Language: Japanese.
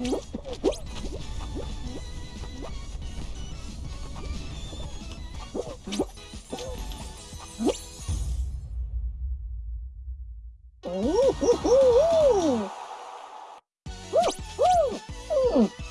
Mm-hmm. 오호호호! 호호! 음!